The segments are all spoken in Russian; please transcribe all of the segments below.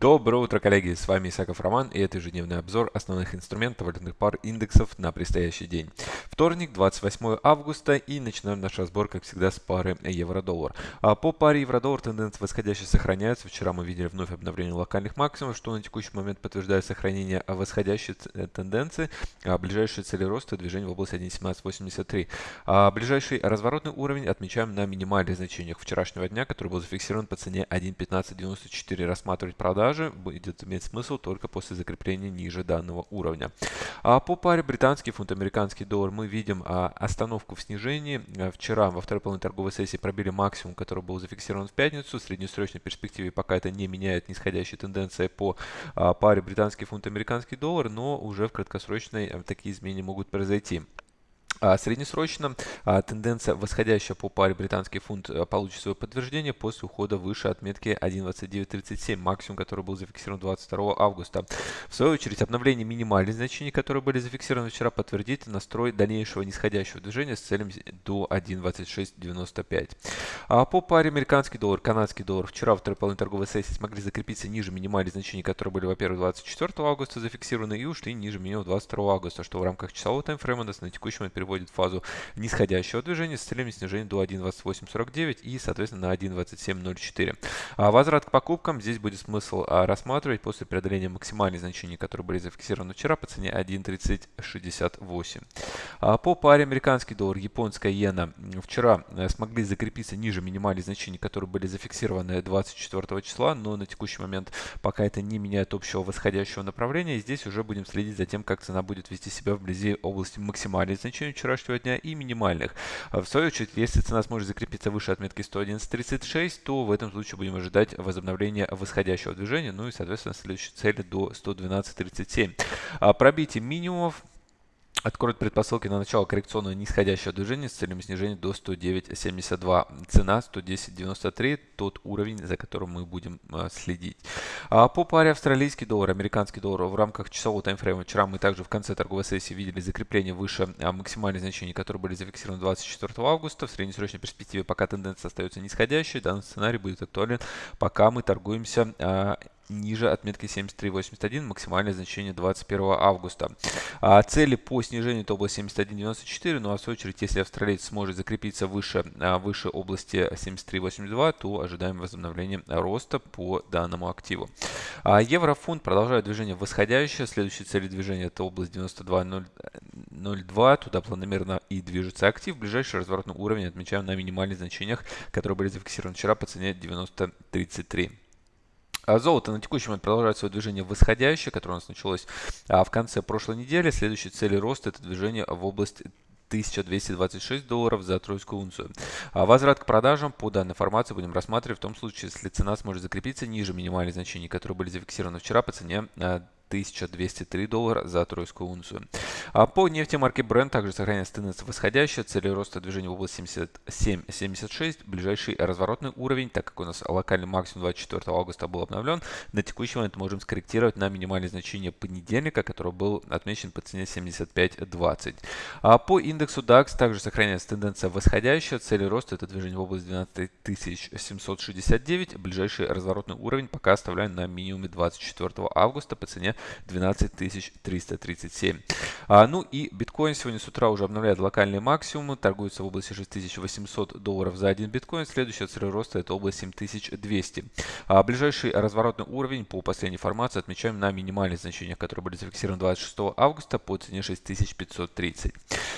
Доброе утро, коллеги! С вами Исаков Роман и это ежедневный обзор основных инструментов валютных пар индексов на предстоящий день. Вторник, 28 августа и начинаем наш разбор, как всегда, с пары евро-доллар. А по паре евро-доллар тенденция восходящая сохраняется. Вчера мы видели вновь обновление локальных максимумов, что на текущий момент подтверждает сохранение восходящей э, тенденции. А ближайшие цели роста движение в области 1.1783. А ближайший разворотный уровень отмечаем на минимальных значениях вчерашнего дня, который был зафиксирован по цене 1.1594. Рассматривать продажи продажи будет иметь смысл только после закрепления ниже данного уровня. А по паре британский фунт, американский доллар мы видим а, остановку в снижении. А, вчера во второй половине торговой сессии пробили максимум, который был зафиксирован в пятницу. В среднесрочной перспективе пока это не меняет нисходящей тенденции по а, паре британский фунт, американский доллар, но уже в краткосрочной такие изменения могут произойти. А среднесрочно а, тенденция восходящая по паре британский фунт а, получит свое подтверждение после ухода выше отметки 1.2937, максимум, который был зафиксирован 22 августа. В свою очередь, обновление минимальных значений, которые были зафиксированы вчера, подтвердит настрой дальнейшего нисходящего движения с целью до 1.2695. А по паре американский доллар, канадский доллар вчера во второй половине торговой сессии смогли закрепиться ниже минимальных значений, которые были, во-первых, 24 августа зафиксированы и ушли ниже минимум 22 августа, что в рамках часового таймфрейма нас на текущий момент переводит фазу нисходящего движения с целями снижения до 1.2849 и, соответственно, на 1.2704. А возврат к покупкам здесь будет смысл а, рассматривать после преодоления максимальных значений, которые были зафиксированы вчера по цене 1.3068. А по паре американский доллар, японская иена вчера э, смогли закрепиться ниже минимальных значений, которые были зафиксированы 24 числа, но на текущий момент пока это не меняет общего восходящего направления. Здесь уже будем следить за тем, как цена будет вести себя вблизи области максимальных значений вчерашнего дня и минимальных. А в свою очередь, если цена сможет закрепиться выше отметки 111.36, то в этом случае будем ожидать возобновления восходящего движения, ну и, соответственно, следующей цели до 112.37. А пробитие минимумов откроет предпосылки на начало коррекционного нисходящего движения с целью снижения до 109.72. Цена 110.93, тот уровень, за которым мы будем э, следить. А по паре австралийский доллар, американский доллар в рамках часового таймфрейма вчера мы также в конце торговой сессии видели закрепление выше а, максимальных значений, которые были зафиксированы 24 августа. В среднесрочной перспективе пока тенденция остается нисходящей. Данный сценарий будет актуален, пока мы торгуемся а, ниже отметки 73.81, максимальное значение 21 августа. А цели по снижению это область 71.94, ну а в свою очередь, если австралиец сможет закрепиться выше, а, выше области 73.82, то ожидаем возобновления роста по данному активу. А еврофунт продолжает движение восходящее, следующая цель движения это область 92.02, туда планомерно и движется актив. Ближайший разворотный уровень отмечаем на минимальных значениях, которые были зафиксированы вчера по цене 90.33. А золото на текущий момент продолжает свое движение восходящее, которое у нас началось а, в конце прошлой недели. Следующей цели роста это движение в область 1226 долларов за тройскую унцию. А возврат к продажам по данной формации будем рассматривать в том случае, если цена сможет закрепиться ниже минимальных значений, которые были зафиксированы вчера по цене 1203 доллара за тройскую унцию. А по нефти марки Brent также сохраняется тенденция восходящая. Цели роста движения в области 77-76. Ближайший разворотный уровень, так как у нас локальный максимум 24 августа был обновлен, на текущий момент можем скорректировать на минимальное значение понедельника, который был отмечен по цене 75.20. А по индексу DAX также сохраняется тенденция восходящая. Цели роста это движение в области 12769. Ближайший разворотный уровень пока оставляем на минимуме 24 августа по цене 12337. А, ну и биткоин сегодня с утра уже обновляет локальные максимумы, торгуется в области 6800 долларов за один биткоин. Следующая цель роста это область 7200. А, ближайший разворотный уровень по последней информации отмечаем на минимальных значениях, которые были зафиксированы 26 августа по цене 6530.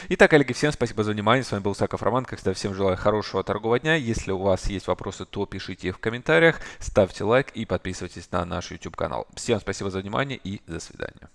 Итак, коллеги, всем спасибо за внимание. С вами был Саков Роман. Как всегда, всем желаю хорошего торгового дня. Если у вас есть вопросы, то пишите их в комментариях, ставьте лайк и подписывайтесь на наш YouTube канал. Всем спасибо за внимание и до свидания.